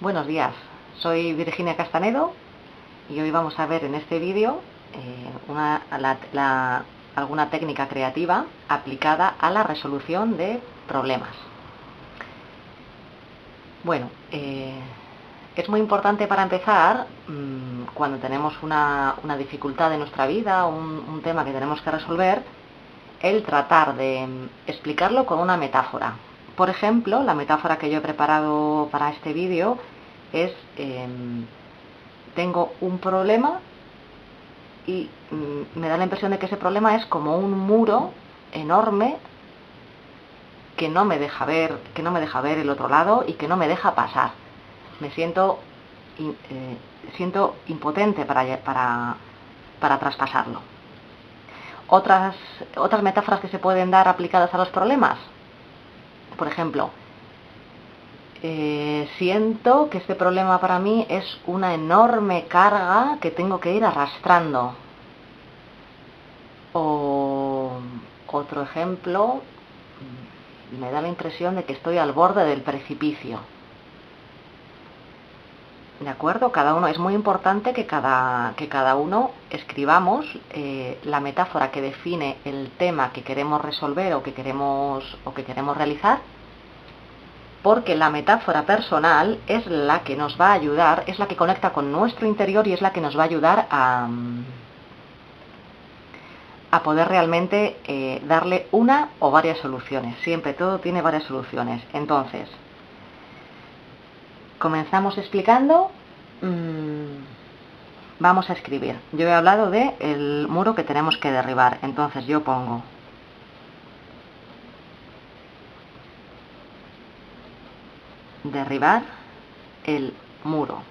Buenos días, soy Virginia Castanedo y hoy vamos a ver en este vídeo eh, alguna técnica creativa aplicada a la resolución de problemas. Bueno, eh, es muy importante para empezar, mmm, cuando tenemos una, dificultad en nuestra vida, un, un tema que tenemos que resolver, el tratar de explicarlo con una metáfora. Por ejemplo, la metáfora que yo he preparado para este vídeo es, eh, tengo un problema y mm, me da la impresión de que ese problema es como un muro enorme que no me deja ver, que no me deja ver el otro lado y que no me deja pasar. Me siento, eh, impotente para, traspasarlo. Otras metáforas que se pueden dar aplicadas a los problemas. Por ejemplo, eh, siento que este problema para mí es una enorme carga que tengo que ir arrastrando. O otro ejemplo, me da la impresión de que estoy al borde del precipicio. ¿De acuerdo? Cada uno, es muy importante que cada, que cada uno escribamos eh, la metáfora que define el tema que queremos resolver o que queremos, o que queremos realizar, porque la metáfora personal es la que nos va a ayudar, es la que conecta con nuestro interior y es la que nos va a ayudar a, a poder realmente eh, darle una o varias soluciones. Siempre todo tiene varias soluciones. Entonces, comenzamos explicando, mmm, vamos a escribir. Yo he hablado de el muro que tenemos que derribar, entonces yo pongo derribar el muro.